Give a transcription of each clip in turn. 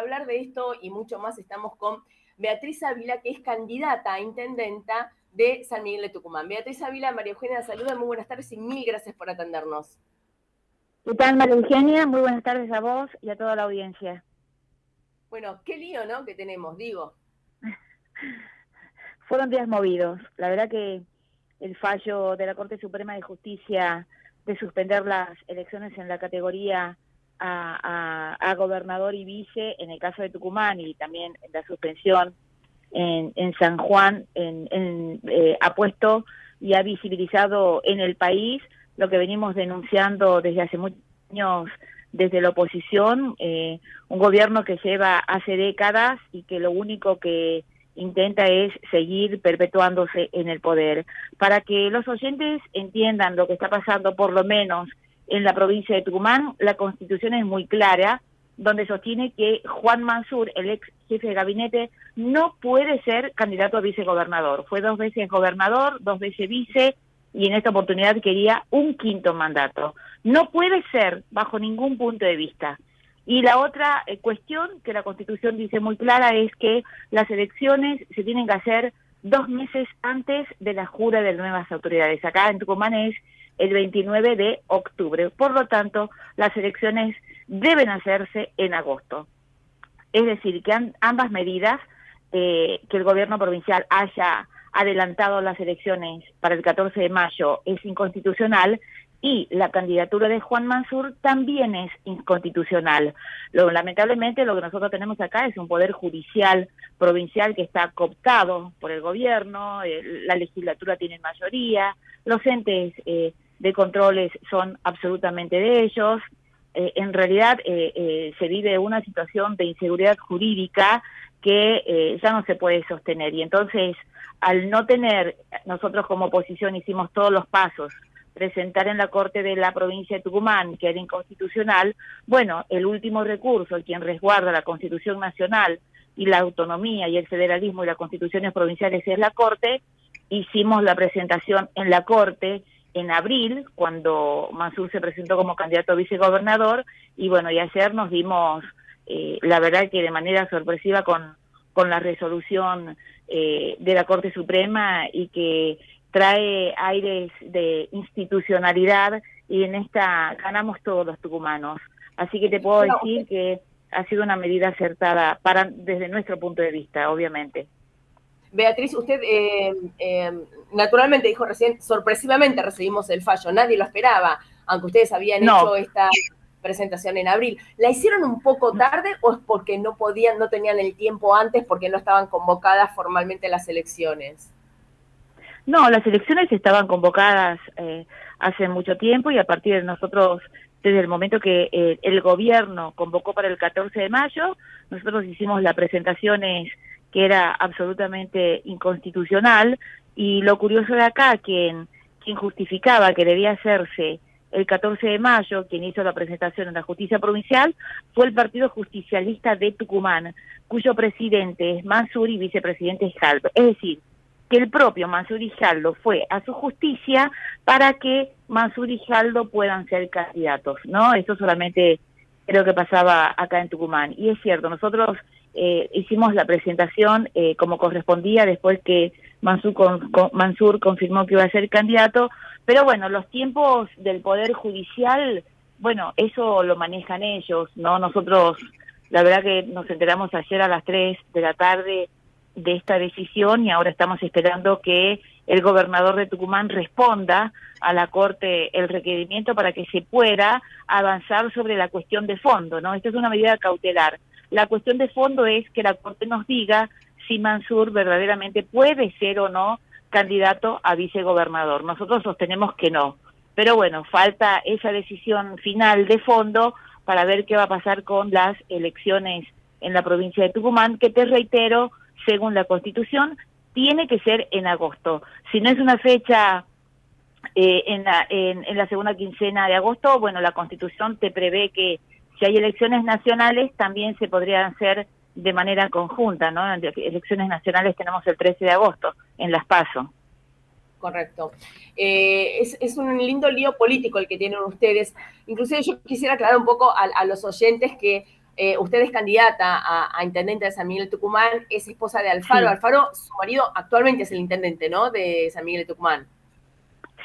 para hablar de esto y mucho más estamos con Beatriz Ávila, que es candidata a intendenta de San Miguel de Tucumán. Beatriz Ávila, María Eugenia, saluda, muy buenas tardes y mil gracias por atendernos. ¿Qué tal, María Eugenia? Muy buenas tardes a vos y a toda la audiencia. Bueno, qué lío, ¿no? Que tenemos, digo. Fueron días movidos. La verdad que el fallo de la Corte Suprema de Justicia de suspender las elecciones en la categoría a, gobernador y vice en el caso de Tucumán y también la suspensión en, San Juan en, eh, ha puesto y ha visibilizado en el país lo que venimos denunciando desde hace muchos años desde la oposición, eh, un gobierno que lleva hace décadas y que lo único que intenta es seguir perpetuándose en el poder. Para que los oyentes entiendan lo que está pasando, por lo menos en la provincia de Tucumán, la constitución es muy clara, donde sostiene que Juan Mansur, el ex jefe de gabinete, no puede ser candidato a vicegobernador. Fue dos veces gobernador, dos veces vice, y en esta oportunidad quería un quinto mandato. No puede ser bajo ningún punto de vista. Y la otra eh, cuestión que la Constitución dice muy clara es que las elecciones se tienen que hacer dos meses antes de la jura de nuevas autoridades. Acá en Tucumán es el 29 de octubre. Por lo tanto, las elecciones deben hacerse en agosto. Es decir, que ambas medidas, eh, que el gobierno provincial haya adelantado las elecciones para el 14 de mayo, es inconstitucional y la candidatura de Juan Mansur también es inconstitucional. Lo, lamentablemente lo que nosotros tenemos acá es un poder judicial provincial que está cooptado por el gobierno, la legislatura tiene mayoría, los entes eh, de controles son absolutamente de ellos. Eh, en realidad eh, eh, se vive una situación de inseguridad jurídica que ya no se puede sostener. Y entonces, al no tener, nosotros como oposición hicimos todos los pasos, presentar en la Corte de la provincia de Tucumán que era inconstitucional, bueno, el último recurso, quien resguarda la Constitución Nacional y la autonomía y el federalismo y las constituciones provinciales es la Corte, hicimos la presentación en la Corte en abril, cuando Mansur se presentó como candidato a vicegobernador, y bueno, y ayer nos dimos, eh, la verdad que de manera sorpresiva con, con la resolución eh, de la Corte Suprema y que trae aires de institucionalidad y en esta ganamos todos los tucumanos. Así que te puedo decir que ha sido una medida acertada para desde nuestro punto de vista, obviamente. Beatriz, usted eh, eh, naturalmente dijo recién, sorpresivamente recibimos el fallo, nadie lo esperaba, aunque ustedes habían hecho esta presentación en abril. ¿La hicieron un poco tarde o es porque no podían, no tenían el tiempo antes porque no estaban convocadas formalmente las elecciones? No, las elecciones estaban convocadas eh, hace mucho tiempo y a partir de nosotros, desde el momento que el gobierno convocó para el 14 de mayo, nosotros hicimos las presentaciones que era absolutamente inconstitucional, y lo curioso de acá, quien, quien justificaba que debía hacerse el 14 de mayo, quien hizo la presentación en la justicia provincial, fue el Partido Justicialista de Tucumán, cuyo presidente es Mansur y vicepresidente es Jaldo. Es decir, que el propio Mansur y Jaldo fue a su justicia para que Mansur y Jaldo puedan ser candidatos, ¿no? Eso solamente creo que pasaba acá en Tucumán. Y es cierto, nosotros eh, hicimos la presentación eh, como correspondía después que Mansur, Mansur confirmó que iba a ser candidato, pero bueno, los tiempos del Poder Judicial, bueno, eso lo manejan ellos, ¿no? Nosotros, la verdad que nos enteramos ayer a las 3 de la tarde de esta decisión y ahora estamos esperando que el gobernador de Tucumán responda a la Corte el requerimiento para que se pueda avanzar sobre la cuestión de fondo, ¿no? Esta es una medida cautelar la cuestión de fondo es que la Corte nos diga si Mansur verdaderamente puede ser o no candidato a vicegobernador. Nosotros sostenemos que no. Pero bueno, falta esa decisión final de fondo para ver qué va a pasar con las elecciones en la provincia de Tucumán, que te reitero, según la Constitución, tiene que ser en agosto. Si no es una fecha eh, en, la, en la segunda quincena de agosto, bueno, la Constitución te prevé que si hay elecciones nacionales, también se podrían hacer de manera conjunta, ¿no? Elecciones nacionales tenemos el 13 de agosto en Las Paso. Correcto. Eh, es, un lindo lío político el que tienen ustedes. Inclusive yo quisiera aclarar un poco a, los oyentes que eh, usted es candidata a, intendente de San Miguel de Tucumán, es esposa de Alfaro. Alfaro, su marido actualmente es el intendente, ¿no? De San Miguel de Tucumán.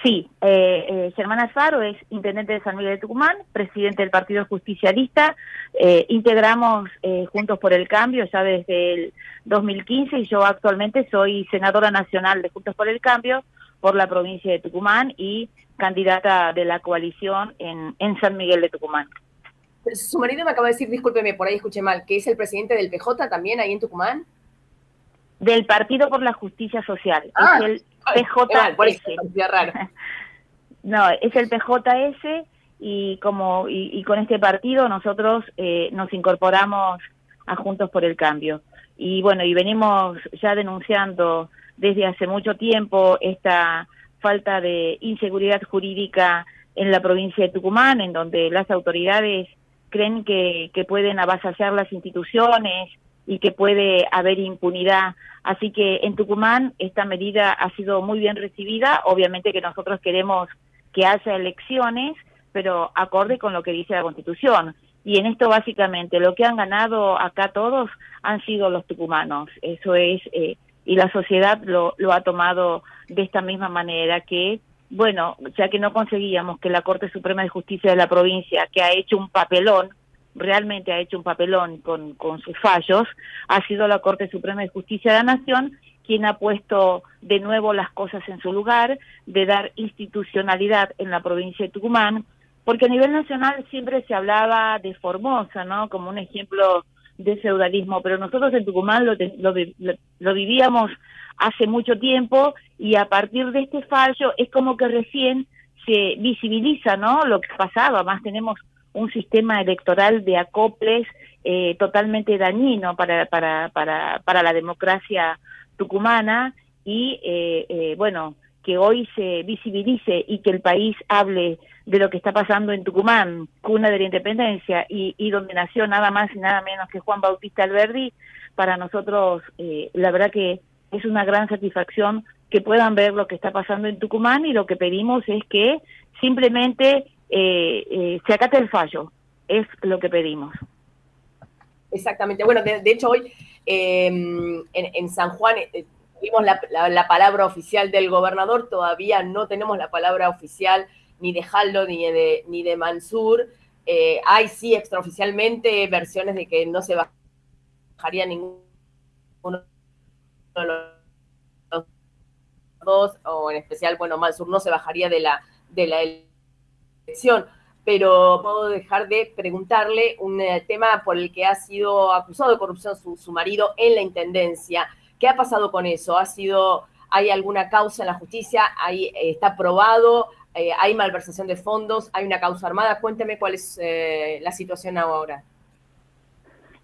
Sí, eh, eh, Germán Alfaro es intendente de San Miguel de Tucumán, presidente del Partido Justicialista. Eh, integramos eh, Juntos por el Cambio ya desde el 2015 y yo actualmente soy senadora nacional de Juntos por el Cambio por la provincia de Tucumán y candidata de la coalición en, en San Miguel de Tucumán. Su marido me acaba de decir, discúlpeme, por ahí escuché mal, que es el presidente del PJ también ahí en Tucumán. Del Partido por la Justicia Social. es ah, el PJS. no, es el PJS y como y, con este partido nosotros eh, nos incorporamos a Juntos por el Cambio. Y bueno, y venimos ya denunciando desde hace mucho tiempo esta falta de inseguridad jurídica en la provincia de Tucumán, en donde las autoridades creen que, que pueden avasallar las instituciones y que puede haber impunidad. Así que en Tucumán esta medida ha sido muy bien recibida. Obviamente que nosotros queremos que haya elecciones, pero acorde con lo que dice la Constitución. Y en esto básicamente lo que han ganado acá todos han sido los tucumanos. Eso es, eh, y la sociedad lo, lo ha tomado de esta misma manera que bueno, ya que no conseguíamos que la Corte Suprema de Justicia de la provincia, que ha hecho un papelón, realmente ha hecho un papelón con, con sus fallos, ha sido la Corte Suprema de Justicia de la Nación quien ha puesto de nuevo las cosas en su lugar, de dar institucionalidad en la provincia de Tucumán, porque a nivel nacional siempre se hablaba de Formosa, ¿no? Como un ejemplo de feudalismo, pero nosotros en Tucumán lo, lo, lo vivíamos hace mucho tiempo y a partir de este fallo es como que recién se visibiliza no lo que pasaba más tenemos un sistema electoral de acoples eh, totalmente dañino para, para, para, para la democracia tucumana y eh, eh, bueno que hoy se visibilice y que el país hable de lo que está pasando en Tucumán, cuna de la independencia, y, y donde nació nada más y nada menos que Juan Bautista Alberdi, para nosotros la verdad que es una gran satisfacción que puedan ver lo que está pasando en Tucumán y lo que pedimos es que simplemente eh, eh, se acate el fallo, es lo que pedimos. Exactamente, bueno, de, hecho hoy em, en, San Juan eh, tuvimos la, palabra oficial del gobernador, todavía no tenemos la palabra oficial ni de Jaldo ni de, ni de Mansur. hay sí extraoficialmente versiones de que no se bajaría ninguno los dos, o en especial, bueno, Mansur no se bajaría de la, de la pero puedo dejar de preguntarle un eh, tema por el que ha sido acusado de corrupción su, marido en la intendencia. ¿Qué ha pasado con eso? ¿Ha sido, hay alguna causa en la justicia? ¿Hay, eh, ¿Está probado? Eh, ¿Hay malversación de fondos? ¿Hay una causa armada? Cuénteme cuál es la situación ahora.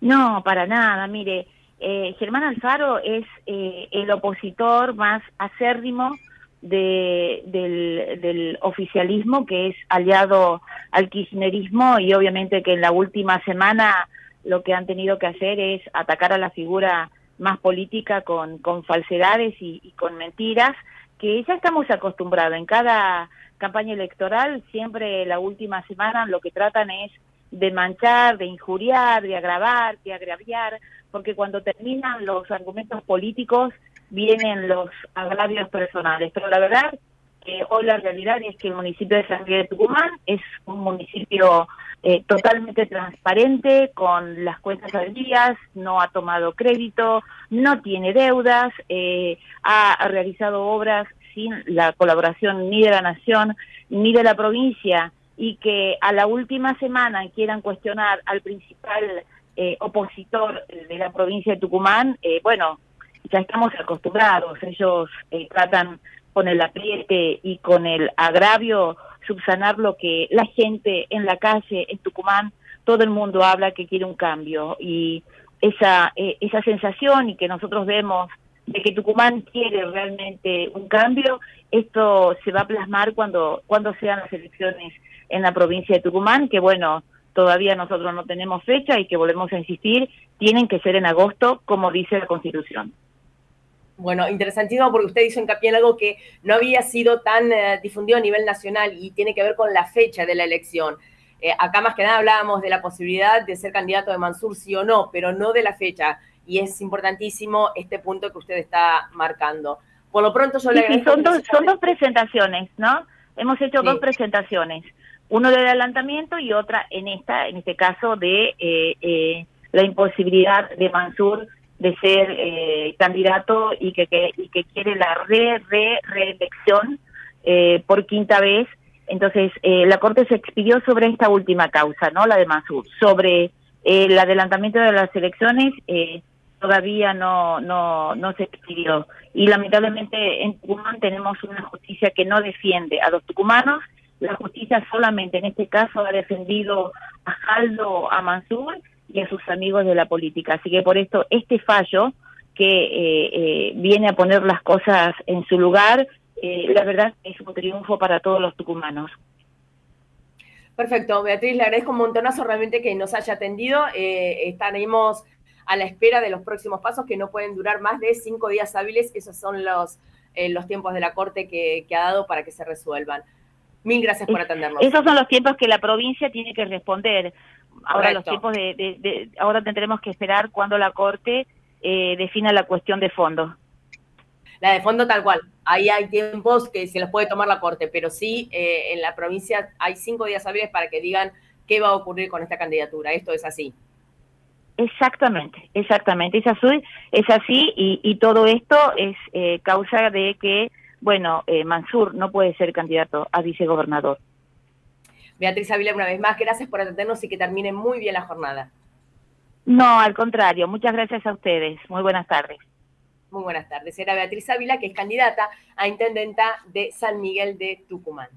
No, para nada. Mire, eh, Germán Alfaro es eh, el opositor más acérrimo de, del, oficialismo, que es aliado al kirchnerismo y obviamente que en la última semana lo que han tenido que hacer es atacar a la figura más política con, con falsedades y, y con mentiras, que ya estamos acostumbrados. En cada campaña electoral, siempre la última semana lo que tratan es de manchar, de injuriar, de agravar, de agraviar, porque cuando terminan los argumentos políticos vienen los agravios personales. Pero la verdad que hoy la realidad es que el municipio de San Miguel de Tucumán es un municipio eh, totalmente transparente, con las cuentas al día, no ha tomado crédito, no tiene deudas, eh, ha realizado obras sin la colaboración ni de la nación ni de la provincia y que a la última semana quieran cuestionar al principal eh, opositor de la provincia de Tucumán, eh, bueno, ya estamos acostumbrados, ellos eh, tratan con el apriete y con el agravio subsanar lo que la gente en la calle, en Tucumán, todo el mundo habla que quiere un cambio y esa, esa sensación y que nosotros vemos de que Tucumán quiere realmente un cambio, esto se va a plasmar cuando, cuando sean las elecciones en la provincia de Tucumán, que bueno, todavía nosotros no tenemos fecha y que volvemos a insistir, tienen que ser en agosto, como dice la Constitución. Bueno, interesantísimo porque usted hizo hincapié en algo que no había sido tan eh, difundido a nivel nacional y tiene que ver con la fecha de la elección. Eh, acá más que nada hablábamos de la posibilidad de ser candidato de Mansur sí o no, pero no de la fecha. Y es importantísimo este punto que usted está marcando. Por lo pronto yo le agradezco. son, dos, son dos presentaciones, ¿no? Hemos hecho dos presentaciones. Uno de adelantamiento y otra en esta, en este caso, de eh, eh, la imposibilidad de Mansur de ser candidato y que, y que quiere la re, re, reelección por quinta vez entonces, eh, la Corte se expidió sobre esta última causa, ¿no? La de Mansur. Sobre eh, el adelantamiento de las elecciones, eh, todavía no, no, no se expidió. Y lamentablemente en Tucumán tenemos una justicia que no defiende a los tucumanos. La justicia solamente en este caso ha defendido a Jaldo, a Mansur y a sus amigos de la política. Así que por esto, este fallo que viene a poner las cosas en su lugar eh, la verdad es un triunfo para todos los tucumanos. Perfecto, Beatriz, le agradezco un montonazo realmente que nos haya atendido. Eh, estaremos a la espera de los próximos pasos que no pueden durar más de cinco días hábiles. Esos son los, eh, los tiempos de la Corte que, ha dado para que se resuelvan. Mil gracias por atendernos. Esos son los tiempos que la provincia tiene que responder. Ahora los tiempos de, ahora tendremos que esperar cuando la Corte defina la cuestión de fondo. La de fondo tal cual. Ahí hay tiempos que se los puede tomar la Corte, pero sí eh, en la provincia hay cinco días hábiles para que digan qué va a ocurrir con esta candidatura. Esto es así. Exactamente, exactamente. Es así, es así y, todo esto es eh, causa de que, bueno, eh, Mansur no puede ser candidato a vicegobernador. Beatriz Ávila, una vez más, gracias por atendernos y que termine muy bien la jornada. No, al contrario, muchas gracias a ustedes. Muy buenas tardes. Muy buenas tardes. Era Beatriz Ávila, que es candidata a intendenta de San Miguel de Tucumán.